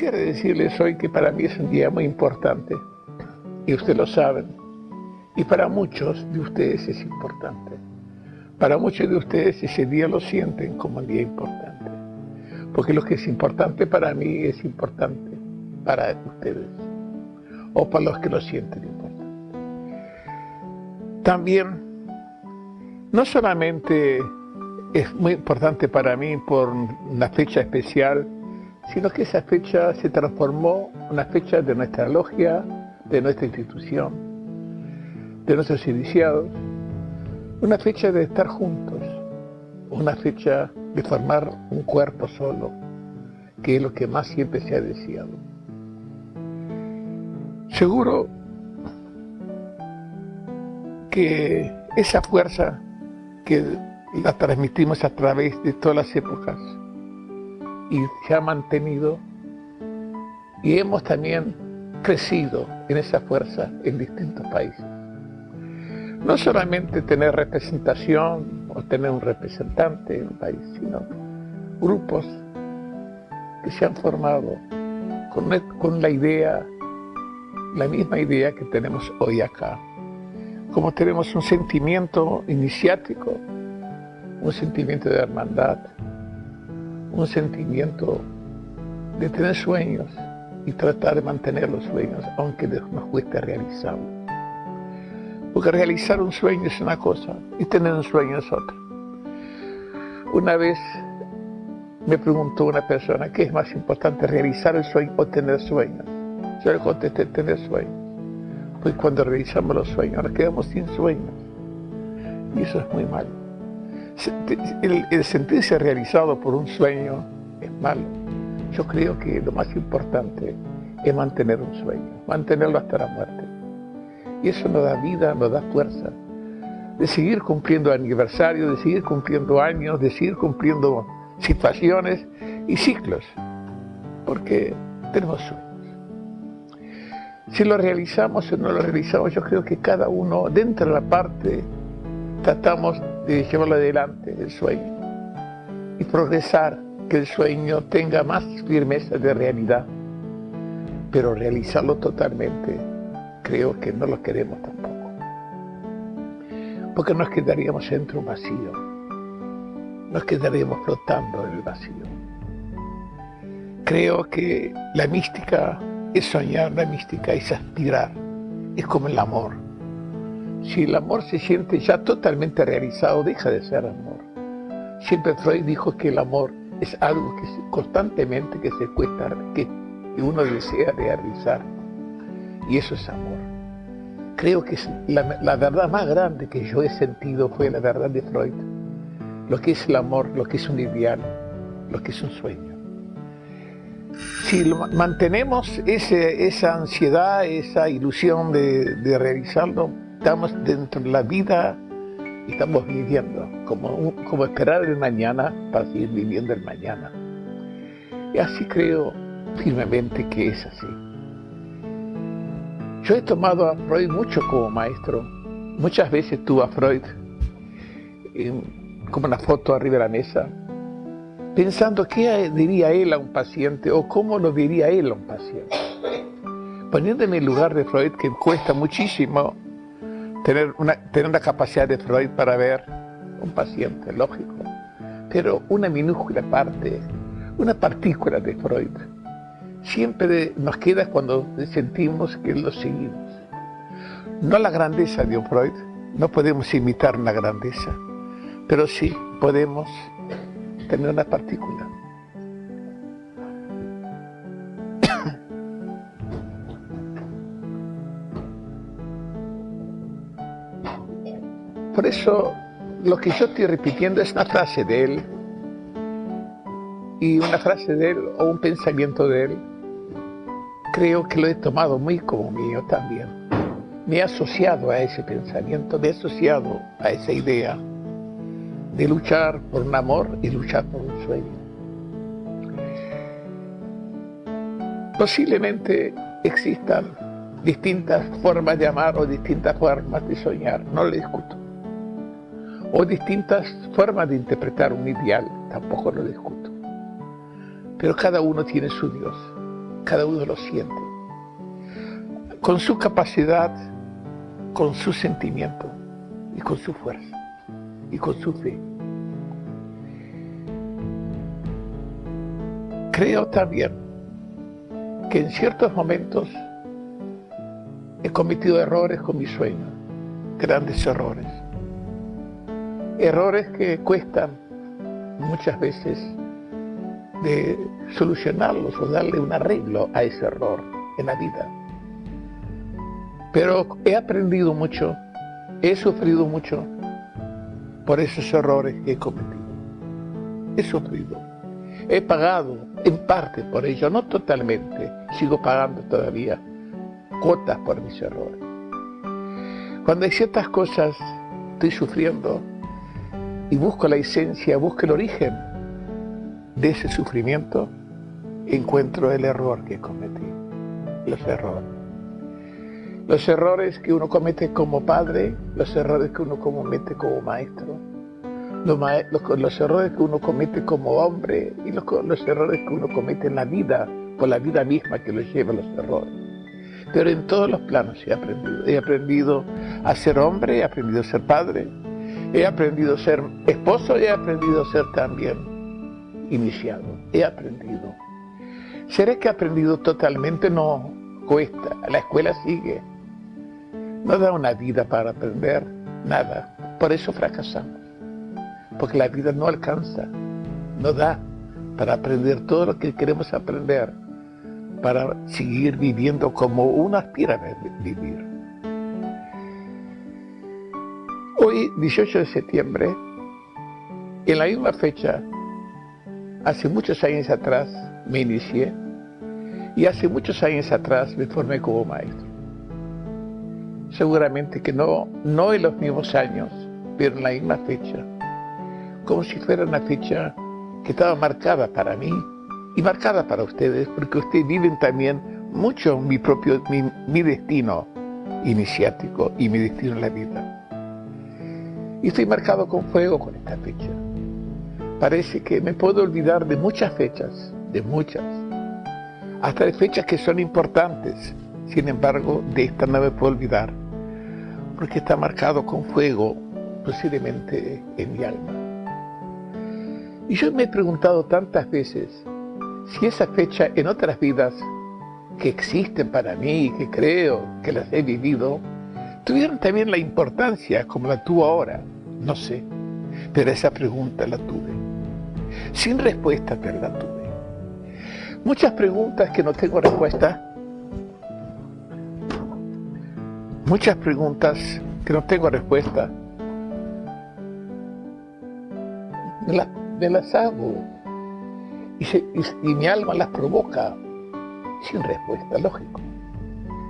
Quisiera decirles hoy que para mí es un día muy importante, y ustedes lo saben, y para muchos de ustedes es importante. Para muchos de ustedes ese día lo sienten como un día importante, porque lo que es importante para mí es importante para ustedes, o para los que lo sienten importante. También, no solamente es muy importante para mí por una fecha especial, sino que esa fecha se transformó en una fecha de nuestra logia, de nuestra institución, de nuestros iniciados, una fecha de estar juntos, una fecha de formar un cuerpo solo, que es lo que más siempre se ha deseado. Seguro que esa fuerza que la transmitimos a través de todas las épocas, y se ha mantenido y hemos también crecido en esa fuerza en distintos países. No solamente tener representación o tener un representante en un país, sino grupos que se han formado con, con la idea, la misma idea que tenemos hoy acá. Como tenemos un sentimiento iniciático, un sentimiento de hermandad, un sentimiento de tener sueños y tratar de mantener los sueños, aunque nos cueste realizarlo. Porque realizar un sueño es una cosa y tener un sueño es otra. Una vez me preguntó una persona, ¿qué es más importante, realizar el sueño o tener sueños? Yo le contesté, tener sueños. Pues cuando realizamos los sueños, nos quedamos sin sueños. Y eso es muy malo el, sentirse realizado por un sueño es malo. Yo creo que lo más importante es mantener un sueño, mantenerlo hasta la muerte. Y eso nos da vida, nos da fuerza de seguir cumpliendo aniversarios, de seguir cumpliendo años, de seguir cumpliendo situaciones y ciclos, porque tenemos sueños. Si lo realizamos o no lo realizamos, yo creo que cada uno, dentro de la parte, tratamos llevarlo adelante, el sueño, y progresar, que el sueño tenga más firmeza de realidad, pero realizarlo totalmente, creo que no lo queremos tampoco, porque nos quedaríamos entre un vacío, nos quedaríamos flotando en el vacío. Creo que la mística es soñar, la mística es aspirar, es como el amor si el amor se siente ya totalmente realizado, deja de ser amor. Siempre Freud dijo que el amor es algo que constantemente que se cuesta, que uno desea realizar. Y eso es amor. Creo que la, verdad más grande que yo he sentido fue la verdad de Freud. Lo que es el amor, lo que es un ideal, lo que es un sueño. Si mantenemos ese, esa ansiedad, esa ilusión de realizarlo, estamos dentro de la vida estamos viviendo, como, como esperar el mañana para seguir viviendo el mañana. Y así creo firmemente que es así. Yo he tomado a Freud mucho como maestro. Muchas veces tuve a Freud como una foto arriba de la mesa, pensando qué diría él a un paciente o cómo lo diría él a un paciente. Poniéndome en el lugar de Freud, que cuesta muchísimo tener una, tener la capacidad de Freud para ver un paciente, lógico, pero una minúscula parte, una partícula de Freud, siempre nos queda cuando sentimos que lo seguimos. No la grandeza de un Freud, no podemos imitar una grandeza, pero sí podemos tener una partícula. Eso lo que yo estoy repitiendo es una frase de él y una frase de él o un pensamiento de él. Creo que lo he tomado muy como mío también. Me he asociado a ese pensamiento, me he asociado a esa idea de luchar por un amor y luchar por un sueño. Posiblemente existan distintas formas de amar o distintas formas de soñar, no lo discuto o distintas formas de interpretar un ideal, tampoco lo discuto. Pero cada uno tiene su Dios cada uno lo siente. Con su capacidad, con su sentimiento y con su fuerza y con su fe. Creo también que en ciertos momentos he cometido errores con mi sueño, grandes errores. Errores que cuestan muchas veces de solucionarlos o darle un arreglo a ese error en la vida. Pero he aprendido mucho, he sufrido mucho por esos errores que he cometido. He sufrido. He pagado en parte por ello, no totalmente. Sigo pagando todavía cuotas por mis errores. Cuando hay ciertas cosas, estoy sufriendo y busco la esencia, busco el origen de ese sufrimiento, encuentro el error que cometí, los errores. Los errores que uno comete como padre, los errores que uno comete como maestro, los, errores que uno comete como hombre y los, los errores que uno comete en la vida, por la vida misma que lo lleva a los errores. Pero en todos los planos he aprendido. He aprendido a ser hombre, he aprendido a ser padre, he aprendido a ser esposo y he aprendido a ser también iniciado, he aprendido. ¿Seré que he aprendido totalmente? No, cuesta, la escuela sigue. No da una vida para aprender nada, por eso fracasamos. Porque la vida no alcanza, no da para aprender todo lo que queremos aprender, para seguir viviendo como uno aspira a vivir. Hoy, 18 de septiembre, en la misma fecha Hace muchos años atrás me inicié y hace muchos años atrás me formé como maestro. Seguramente que no, no en los mismos años, pero en la misma fecha. Como si fuera una fecha que estaba marcada para mí y marcada para ustedes, porque ustedes viven también mucho mi propio, mi, mi destino iniciático y mi destino en la vida. Y estoy marcado con fuego con esta fecha parece que me puedo olvidar de muchas fechas, de muchas, hasta de fechas que son importantes. Sin embargo, de esta no me puedo olvidar, porque está marcado con fuego, posiblemente en mi alma. Y yo me he preguntado tantas veces si esa fecha en otras vidas que existen para mí, que creo que las he vivido, tuvieron también la importancia como la tuvo ahora. No sé, pero esa pregunta la tuve sin respuesta, pero la tuve. Muchas preguntas que no tengo respuesta. Muchas preguntas que no tengo respuesta. Me, las hago y, mi alma las provoca sin respuesta, lógico.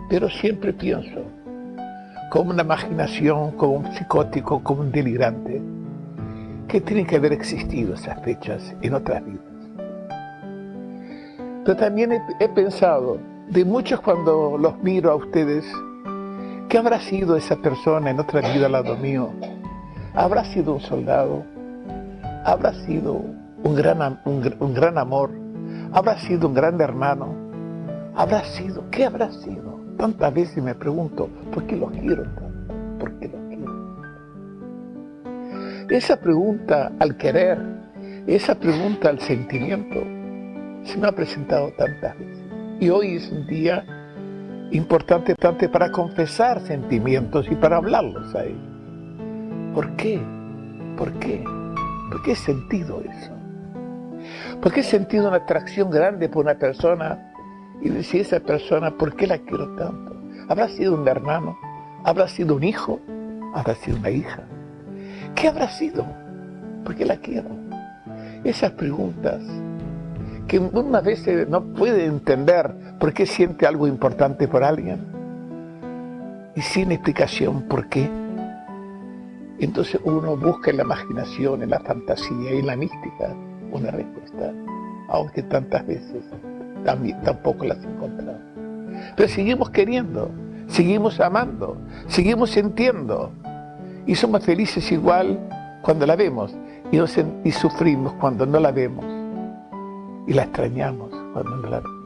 Pero siempre pienso, como una imaginación, como un psicótico, como un delirante, que tienen que haber existido esas fechas en otras vidas. Pero también he, pensado de muchos cuando los miro a ustedes, ¿qué habrá sido esa persona en otra vida al lado mío? ¿Habrá sido un soldado? ¿Habrá sido un gran, un gran amor? ¿Habrá sido un gran hermano? ¿Habrá sido? ¿Qué habrá sido? Tantas veces me pregunto, ¿por qué los quiero tanto? ¿Por qué los esa pregunta al querer, esa pregunta al sentimiento, se me ha presentado tantas veces. Y hoy es un día importante tanto para confesar sentimientos y para hablarlos a ellos. ¿Por qué? ¿Por qué? ¿Por qué he sentido eso? ¿Por qué he sentido una atracción grande por una persona y decir esa persona, ¿por qué la quiero tanto? ¿Habrá sido un hermano? ¿Habrá sido un hijo? ¿Habrá sido una hija? ¿Qué habrá sido? ¿Por qué la quiero? Esas preguntas que una vez no puede entender por qué siente algo importante por alguien y sin explicación por qué. Entonces uno busca en la imaginación, en la fantasía y en la mística una respuesta, aunque tantas veces tampoco las encontrado. Pero seguimos queriendo, seguimos amando, seguimos sintiendo, y somos felices igual cuando la vemos y, sufrimos cuando no la vemos y la extrañamos cuando no la vemos.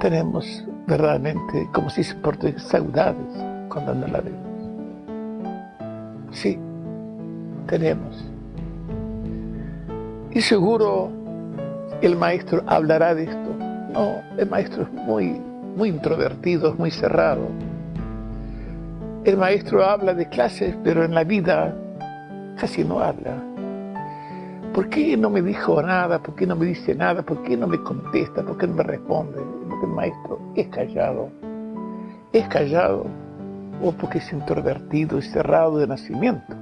tenemos verdaderamente, como si se porten saudades cuando no la vemos. Sí, tenemos. Y seguro el maestro hablará de esto. No, el maestro es muy, muy introvertido, es muy cerrado. El maestro habla de clases, pero en la vida casi no habla. ¿Por qué no me dijo nada? ¿Por qué no me dice nada? ¿Por qué no me contesta? ¿Por qué no me responde? Porque el maestro es callado. Es callado o porque es introvertido y cerrado de nacimiento.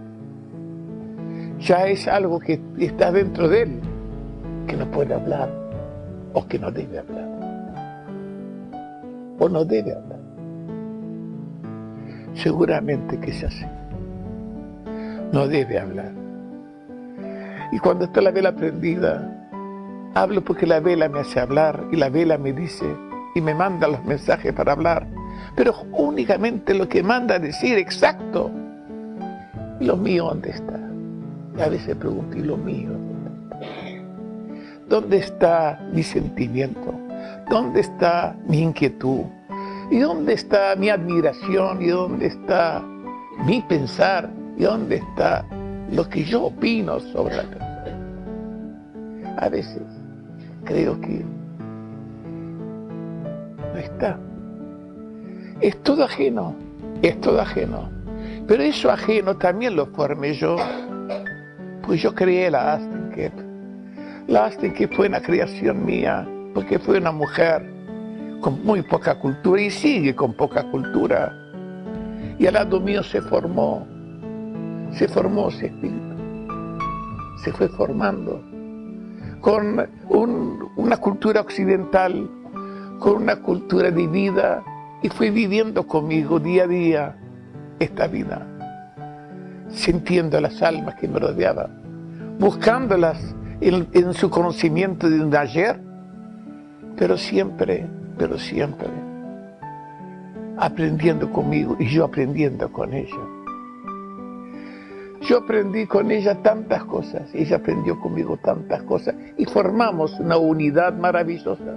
Ya es algo que está dentro de él, que no puede hablar o que no debe hablar. O no debe hablar. Seguramente que es así. No debe hablar. Y cuando está la vela prendida, hablo porque la vela me hace hablar y la vela me dice y me manda los mensajes para hablar. Pero únicamente lo que manda decir exacto. lo mío dónde está? Y a veces pregunto, ¿y lo mío? ¿Dónde está mi sentimiento? ¿Dónde está mi inquietud? ¿Y dónde está mi admiración? ¿Y dónde está mi pensar? ¿Y dónde está lo que yo opino sobre la persona? A veces creo que no está. Es todo ajeno, es todo ajeno. Pero eso ajeno también lo formé yo, pues yo creé la Astenkep. La Astenkep fue una creación mía, porque fue una mujer con muy poca cultura y sigue con poca cultura. Y al lado mío se formó, se formó ese espíritu, se fue formando con una cultura occidental, con una cultura de vida, y fui viviendo conmigo día a día esta vida, sintiendo las almas que me rodeaban, buscándolas en, su conocimiento de un ayer, pero siempre, pero siempre aprendiendo conmigo y yo aprendiendo con ella. Yo aprendí con ella tantas cosas, ella aprendió conmigo tantas cosas y formamos una unidad maravillosa.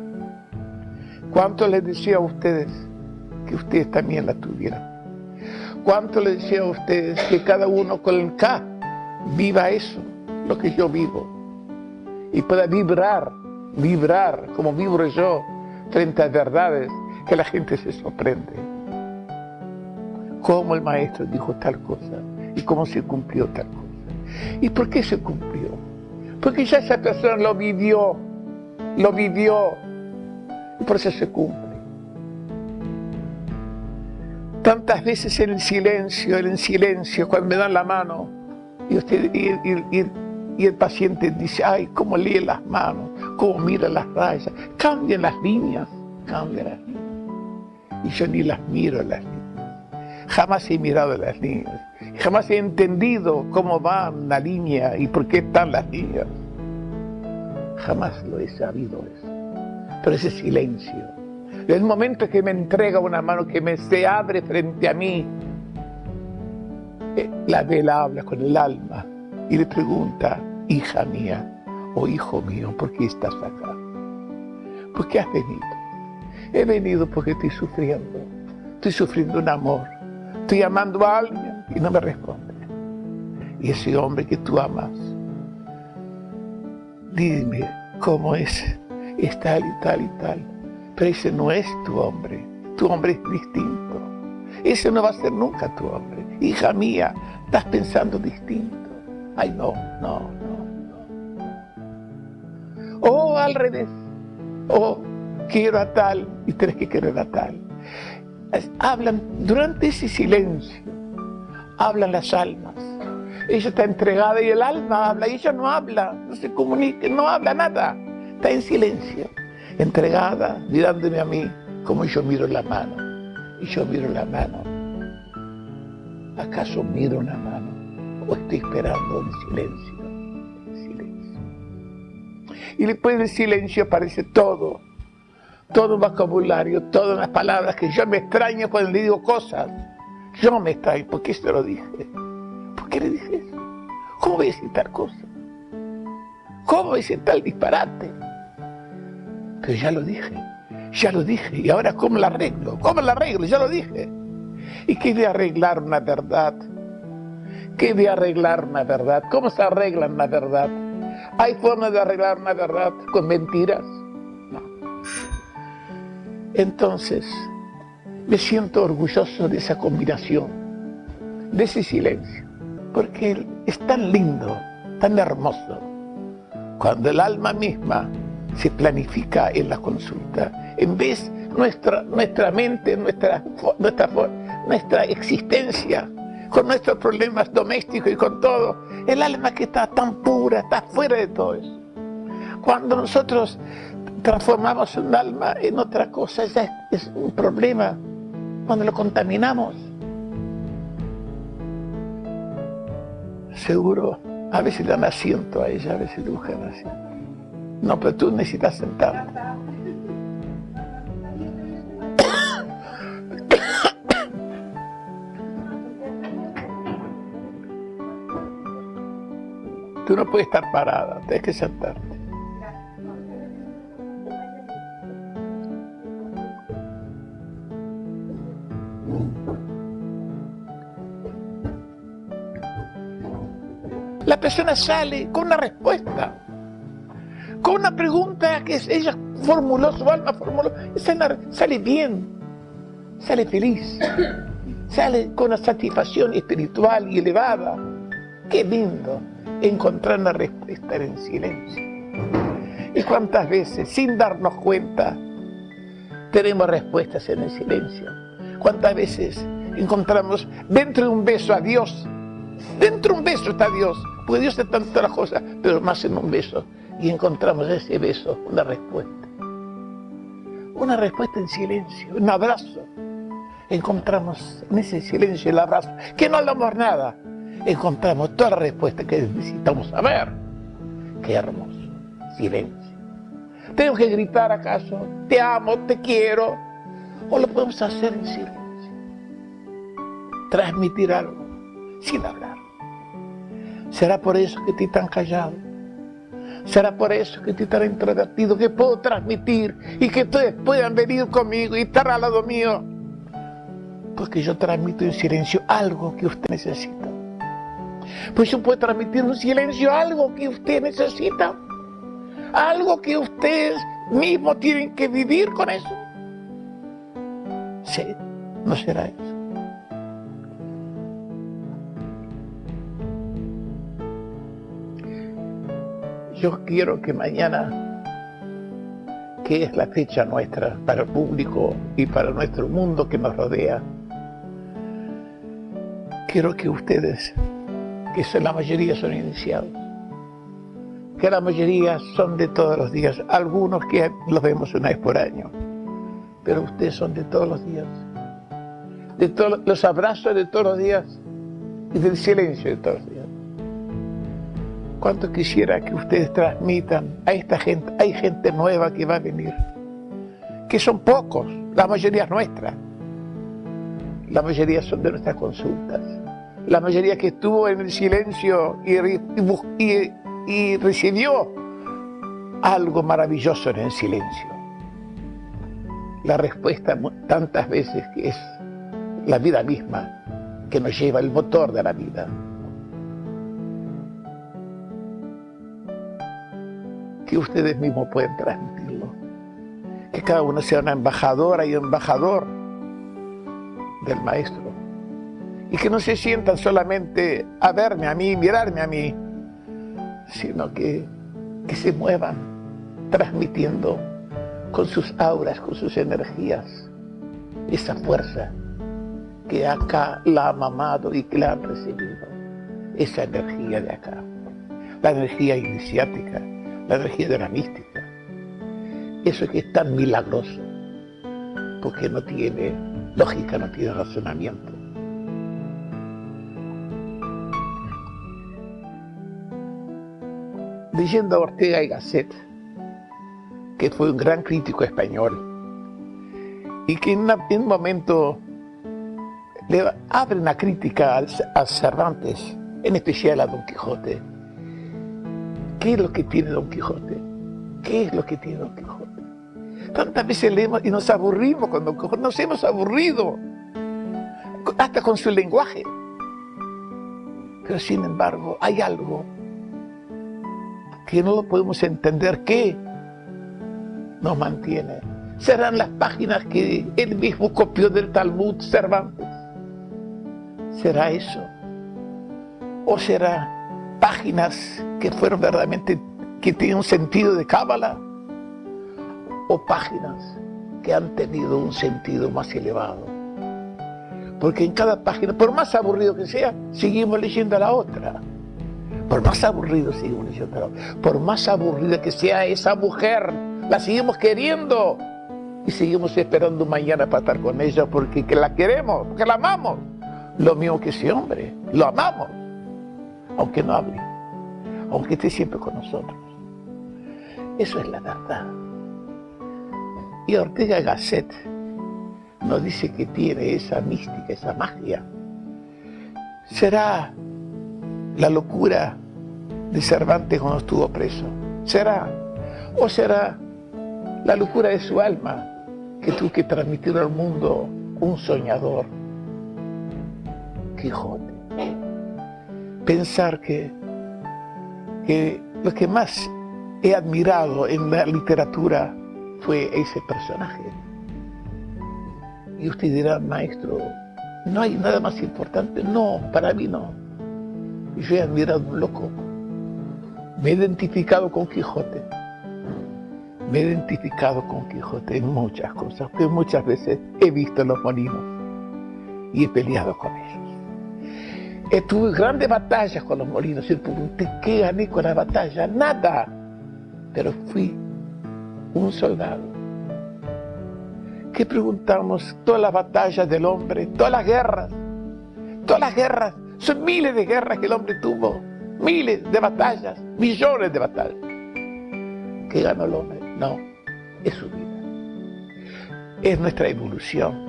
¿Cuánto les decía a ustedes que ustedes también la tuvieran? ¿Cuánto les decía a ustedes que cada uno con el K viva eso, lo que yo vivo? Y pueda vibrar, vibrar como vibro yo frente a verdades que la gente se sorprende. ¿Cómo el maestro dijo tal cosa? y cómo se cumplió tal cosa. ¿Y por qué se cumplió? Porque ya esa persona lo vivió, lo vivió, y por eso se cumple. Tantas veces en el silencio, en el silencio, cuando me dan la mano, y, usted, el paciente dice, ay, cómo lee las manos, cómo mira las rayas, cambian las líneas, cambian las líneas. Y yo ni las miro las líneas. Jamás he mirado las líneas. Jamás he entendido cómo va la línea y por qué están las líneas. Jamás lo he sabido eso. Pero ese silencio. El momento que me entrega una mano, que me se abre frente a mí, eh, la vela habla con el alma y le pregunta, hija mía o hijo mío, ¿por qué estás acá? ¿Por qué has venido? He venido porque estoy sufriendo. Estoy sufriendo un amor Estoy amando a alguien y no me responde. Y ese hombre que tú amas, dime cómo es, es tal y tal y tal. Pero ese no es tu hombre, tu hombre es distinto. Ese no va a ser nunca tu hombre. Hija mía, estás pensando distinto. Ay, no, no, no. O al revés. O quiero a tal y tienes que querer a tal hablan, durante ese silencio, hablan las almas. Ella está entregada y el alma habla, y ella no habla, no se comunica, no habla nada, está en silencio, entregada, mirándome a mí como yo miro la mano. Y yo miro la mano. ¿Acaso miro una mano? ¿O estoy esperando en silencio? En silencio. Y después del silencio aparece todo todo un vocabulario, todas las palabras que yo me extraño cuando le digo cosas. Yo me extraño, ¿por qué se lo dije? ¿Por qué le dije eso? ¿Cómo voy a decir tal cosa? ¿Cómo voy a decir tal disparate? Pero ya lo dije, Ya lo dije, y ahora ¿cómo la arreglo? ¿Cómo la arreglo? Ya lo dije. ¿Y qué de arreglar una verdad? ¿Qué de arreglar una verdad? ¿Cómo se arregla una verdad? ¿Hay forma de arreglar una verdad con mentiras? No. Entonces, me siento orgulloso de esa combinación, de ese silencio, porque es tan lindo, tan hermoso, cuando el alma misma se planifica en la consulta, en vez nuestra, nuestra mente, nuestra, nuestra existencia, con nuestros problemas domésticos y con todo, el alma que está tan pura, está fuera de todo eso. Cuando nosotros transformamos un alma en otra cosa, ya es un problema. Cuando lo contaminamos, seguro, a veces dan asiento a ella, a veces dibujan asiento. No, pero tú necesitas sentarte. Tú no puedes estar parada, tienes que sentarte. La persona sale con una respuesta, con una pregunta que ella formuló, su alma formuló, sale bien, sale feliz, sale con una satisfacción espiritual y elevada. ¡Qué lindo! Encontrar una respuesta en silencio. ¿Y cuántas veces, sin darnos cuenta, tenemos respuestas en el silencio? ¿Cuántas veces encontramos dentro de un beso a Dios? Dentro de un beso está Dios, porque Dios es tantas cosas, pero más en un beso. Y encontramos ese beso, una respuesta. Una respuesta en silencio, un abrazo. Encontramos en ese silencio el abrazo, que no hablamos nada, encontramos toda la respuesta que necesitamos saber. Qué hermoso. Silencio. ¿Tenemos que gritar acaso? Te amo, te quiero. ¿O lo podemos hacer en silencio? Transmitir algo sin hablar. ¿Será por eso que estoy tan callado? ¿Será por eso que estoy tan introvertido que puedo transmitir y que ustedes puedan venir conmigo y estar al lado mío? Porque yo transmito en silencio algo que usted necesita. Pues yo puedo transmitir un silencio, algo que usted necesita, algo que ustedes mismos tienen que vivir con eso. Sí, no será eso. Yo quiero que mañana, que es la fecha nuestra para el público y para nuestro mundo que nos rodea, quiero que ustedes que la mayoría son iniciados, que la mayoría son de todos los días, algunos que los vemos una vez por año, pero ustedes son de todos los días, de todos los abrazos de todos los días. Y del silencio de todos los días. Cuánto quisiera que ustedes transmitan a esta gente, hay gente nueva que va a venir, que son pocos, la mayoría es nuestra, la mayoría son de nuestras consultas la mayoría que estuvo en el silencio y, recibió algo maravilloso en el silencio. La respuesta tantas veces es la vida misma que nos lleva el motor de la vida. Que ustedes mismos pueden transmitirlo. Que cada uno sea una embajadora y embajador del Maestro y que no se sientan solamente a verme a mí, mirarme a mí, sino que, que se muevan transmitiendo con sus auras, con sus energías, esa fuerza que acá la han amado y que la han recibido, esa energía de acá, la energía iniciática, la energía de la mística, eso que es tan milagroso, porque no tiene lógica, no tiene razonamiento. Leyendo a Ortega y Gasset, que fue un gran crítico español, y que en, un momento le abre una crítica a Cervantes, en especial a Don Quijote. ¿Qué es lo que tiene Don Quijote? ¿Qué es lo que tiene Don Quijote? tantas veces leemos y nos aburrimos cuando nos hemos aburrido, hasta con su lenguaje. Pero sin embargo, hay algo que no lo podemos entender que nos mantiene. Serán las páginas que él mismo copió del Talmud Cervantes. ¿Será eso? ¿O será páginas que fueron verdaderamente, que tienen un sentido de cábala? ¿O páginas que han tenido un sentido más elevado? Porque en cada página, por más aburrido que sea, seguimos leyendo a la otra. Por más aburrido. Por más aburrida que sea esa mujer, la seguimos queriendo. Y seguimos esperando mañana para estar con ella porque que la queremos, porque la amamos. Lo mismo que ese hombre, lo amamos. Aunque no hable, aunque esté siempre con nosotros. Eso es la verdad. Y Ortega Gasset nos dice que tiene esa mística, esa magia. ¿Será la locura de Cervantes cuando estuvo preso? ¿Será? ¿O será la locura de su alma que tuvo que transmitir al mundo un soñador? Quijote. Pensar que, que lo que más he admirado en la literatura fue ese personaje y usted dirá, maestro, no hay nada más importante. No, para mí no. Yo he admirado un loco. Me he identificado con Quijote. Me he identificado con Quijote en muchas cosas, porque muchas veces he visto los molinos y he peleado con ellos. Tuve grandes batallas con los molinos y pregunté, ¿qué gané con la batalla? Nada. Pero fui un soldado ¿Qué preguntamos? Todas las batallas del hombre, todas las guerras, todas las guerras, son miles de guerras que el hombre tuvo, miles de batallas, millones de batallas. ¿Qué ganó el hombre? No, es su vida. Es nuestra evolución.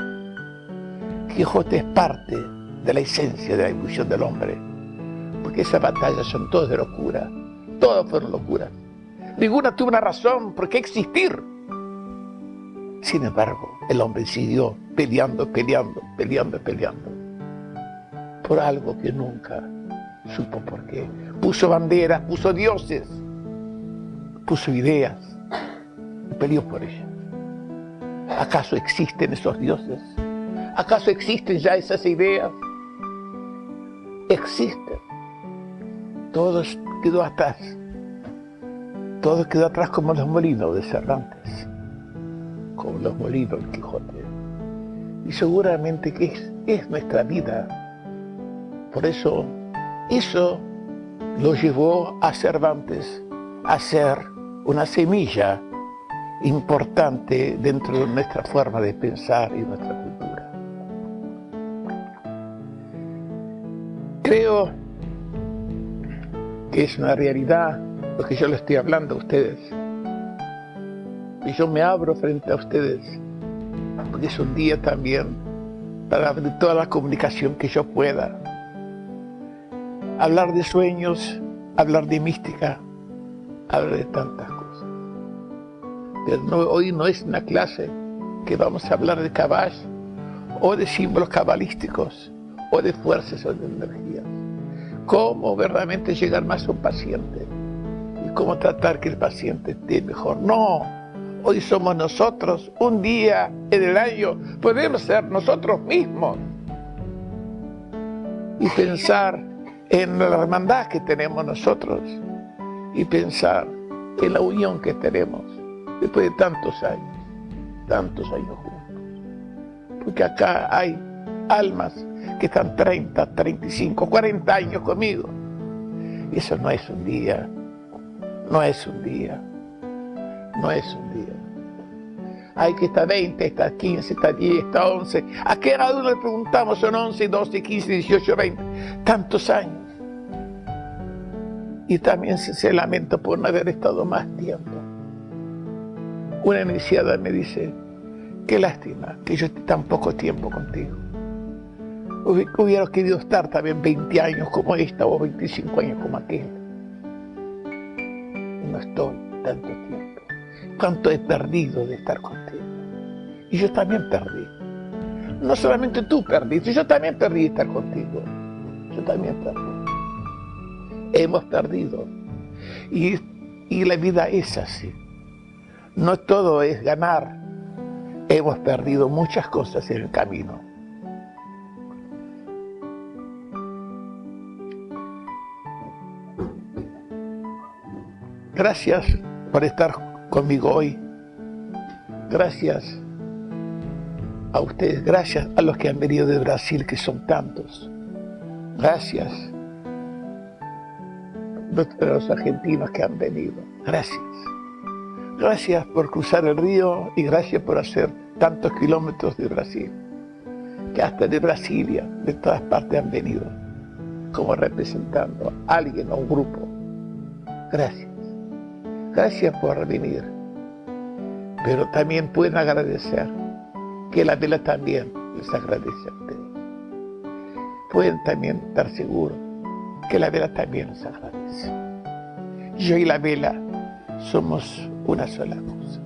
Quijote es parte de la esencia de la evolución del hombre, porque esas batallas son todas de locura, todas fueron locuras. Ninguna tuvo una razón por qué existir. Sin embargo, el hombre siguió peleando, peleando, peleando, peleando. Por algo que nunca supo por qué. Puso banderas, puso dioses, puso ideas y peleó por ellas. ¿Acaso existen esos dioses? ¿Acaso existen ya esas ideas? Existen. Todo quedó atrás. Todo quedó atrás como los molinos de Cervantes con los molinos del Quijote. Y seguramente que es, es nuestra vida. Por eso, eso lo llevó a Cervantes a ser una semilla importante dentro de nuestra forma de pensar y nuestra cultura. Creo que es una realidad lo que yo le estoy hablando a ustedes y yo me abro frente a ustedes, porque es un día también para abrir toda la comunicación que yo pueda. Hablar de sueños, hablar de mística, hablar de tantas cosas. Pero hoy no es una clase que vamos a hablar de caballos o de símbolos cabalísticos o de fuerzas o de energías. Cómo verdaderamente llegar más a un paciente y cómo tratar que el paciente esté mejor. No, hoy somos nosotros, un día en el año podemos ser nosotros mismos y pensar en la hermandad que tenemos nosotros y pensar en la unión que tenemos después de tantos años, tantos años juntos. Porque acá hay almas que están 30, 35, 40 años conmigo. Y eso no es un día, no es un día, no es un día. Hay que estar 20, está 15, está 10, está 11. A cada uno le preguntamos, son 11, 12, 15, 18, 20. Tantos años. Y también se, lamenta por no haber estado más tiempo. Una iniciada me dice, qué lástima que yo esté tan poco tiempo contigo. Hubiera querido estar también 20 años como esta o 25 años como aquel. No estoy tanto tiempo. Cuánto he perdido de estar contigo. Y yo también perdí. No solamente tú perdiste, yo también perdí estar contigo. Yo también perdí. Hemos perdido. Y, y la vida es así. No todo es ganar. Hemos perdido muchas cosas en el camino. Gracias por estar conmigo hoy. Gracias a ustedes, gracias a los que han venido de Brasil, que son tantos. Gracias a los argentinos que han venido. Gracias. Gracias por cruzar el río y gracias por hacer tantos kilómetros de Brasil. Que hasta de Brasilia, de todas partes han venido, como representando a alguien o un grupo. Gracias. Gracias por venir. Pero también pueden agradecer que la vela también les agradece a ustedes. Pueden también estar seguros que la vela también les agradece. Yo y la vela somos una sola cosa.